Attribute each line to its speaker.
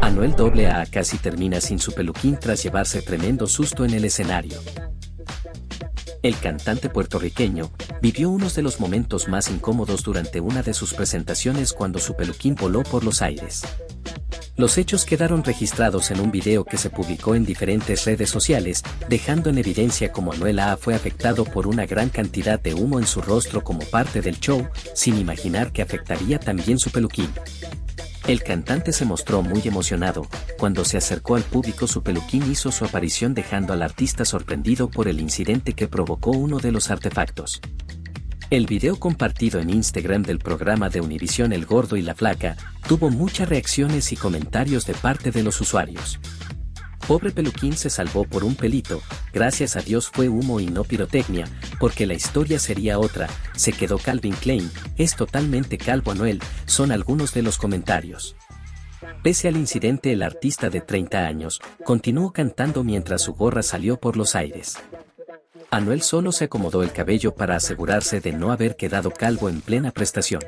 Speaker 1: Anuel AA casi termina sin su peluquín tras llevarse tremendo susto en el escenario. El cantante puertorriqueño vivió uno de los momentos más incómodos durante una de sus presentaciones cuando su peluquín voló por los aires. Los hechos quedaron registrados en un video que se publicó en diferentes redes sociales, dejando en evidencia cómo Anuel A fue afectado por una gran cantidad de humo en su rostro como parte del show, sin imaginar que afectaría también su peluquín. El cantante se mostró muy emocionado, cuando se acercó al público su peluquín hizo su aparición dejando al artista sorprendido por el incidente que provocó uno de los artefactos. El video compartido en Instagram del programa de Univisión El Gordo y la Flaca, tuvo muchas reacciones y comentarios de parte de los usuarios. Pobre Peluquín se salvó por un pelito, gracias a Dios fue humo y no pirotecnia, porque la historia sería otra, se quedó Calvin Klein, es totalmente calvo Anuel, son algunos de los comentarios. Pese al incidente el artista de 30 años, continuó cantando mientras su gorra salió por los aires. Anuel solo se acomodó el cabello para asegurarse de no haber quedado calvo en plena prestación.